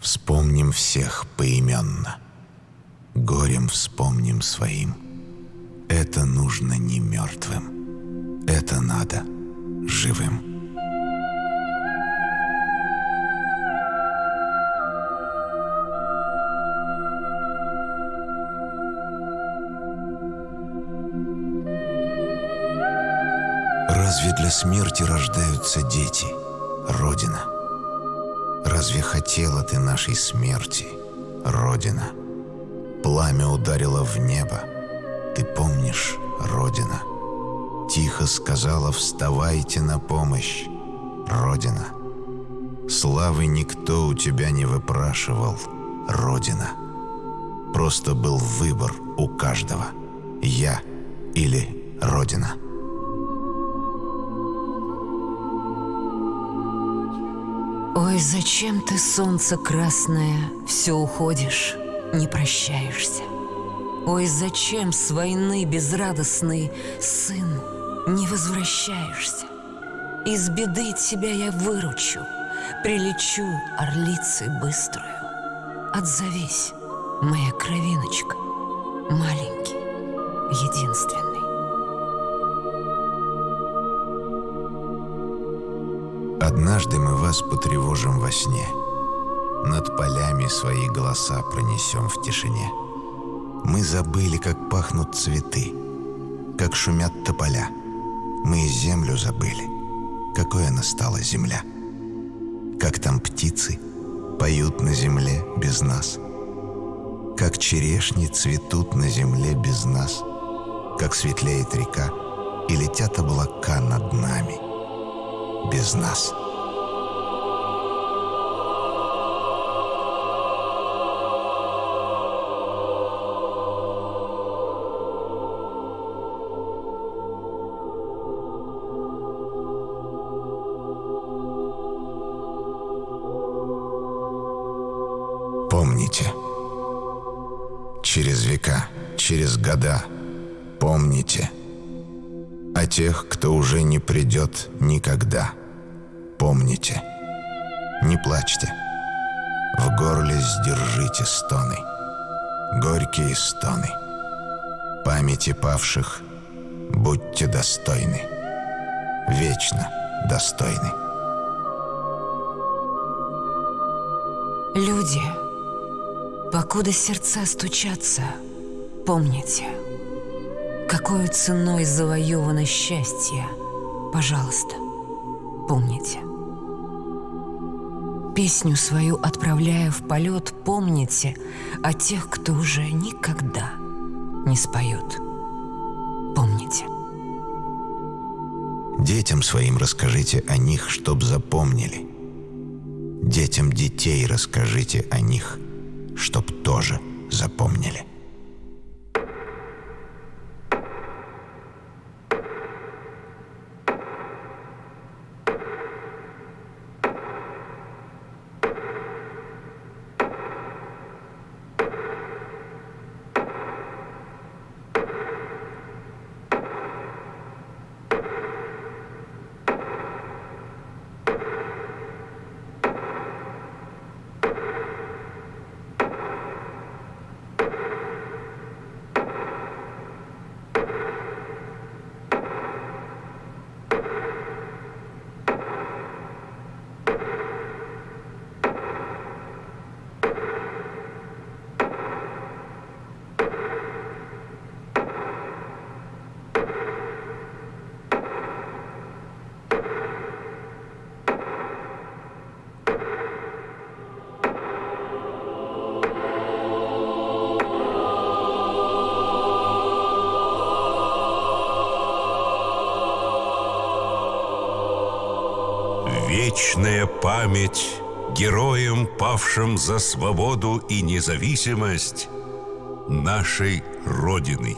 Вспомним всех поименно. Горем вспомним своим. Это нужно не мертвым. Это надо живым. Разве для смерти рождаются дети, Родина? Разве хотела ты нашей смерти, Родина? Пламя ударило в небо, ты помнишь, Родина? Тихо сказала «Вставайте на помощь, Родина!» Славы никто у тебя не выпрашивал, Родина. Просто был выбор у каждого — я или Родина. Ой, зачем ты, солнце красное, все уходишь, не прощаешься? Ой, зачем с войны безрадостный сын не возвращаешься? Из беды тебя я выручу, прилечу орлицей быструю. Отзовись, моя кровиночка, маленький, единственный. Однажды мы вас потревожим во сне. Над полями свои голоса пронесем в тишине. Мы забыли, как пахнут цветы, как шумят тополя. Мы землю забыли, какой она стала земля. Как там птицы поют на земле без нас. Как черешни цветут на земле без нас. Как светлеет река и летят облака над нами без нас. Помните, через века, через года, помните. о тех, кто уже не придет никогда. Помните, не плачьте, в горле сдержите стоны, горькие стоны. Памяти павших будьте достойны, вечно достойны. Люди, покуда сердца стучатся, помните, какой ценой завоевано счастье, пожалуйста, помните. Песню свою отправляя в полет, помните о тех, кто уже никогда не споет. Помните. Детям своим расскажите о них, чтоб запомнили. Детям детей расскажите о них, чтоб тоже запомнили. Вечная память героям, павшим за свободу и независимость нашей Родины.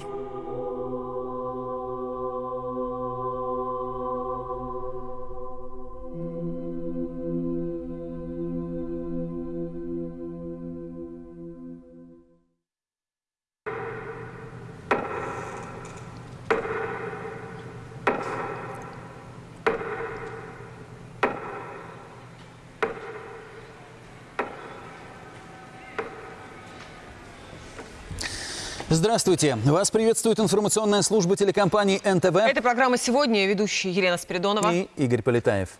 Здравствуйте. Вас приветствует информационная служба телекомпании НТВ Это программа «Сегодня». Ведущая Елена Спиридонова. и Игорь Полетаев.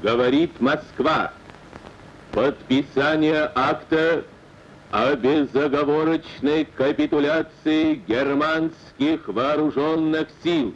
Говорит Москва. Подписание акта о безоговорочной капитуляции германских вооруженных сил.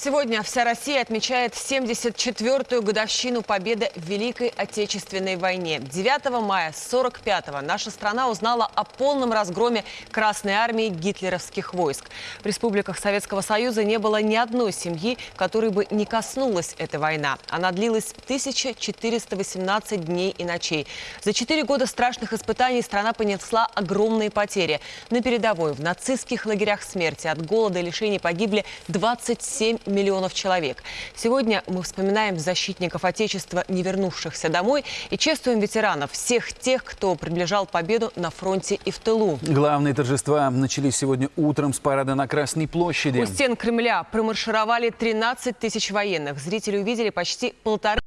Сегодня вся Россия отмечает 74-ю годовщину победы в Великой Отечественной войне. 9 мая 45-го наша страна узнала о полном разгроме Красной армии гитлеровских войск. В республиках Советского Союза не было ни одной семьи, которой бы не коснулась эта война. Она длилась 1418 дней и ночей. За четыре года страшных испытаний страна понесла огромные потери. На передовой в нацистских лагерях смерти от голода и лишений погибли 27 миллионов человек. Сегодня мы вспоминаем защитников Отечества, не вернувшихся домой, и чествуем ветеранов, всех тех, кто приближал победу на фронте и в тылу. Главные торжества начались сегодня утром с парада на Красной площади. У стен Кремля промаршировали 13 тысяч военных. Зрители увидели почти полторы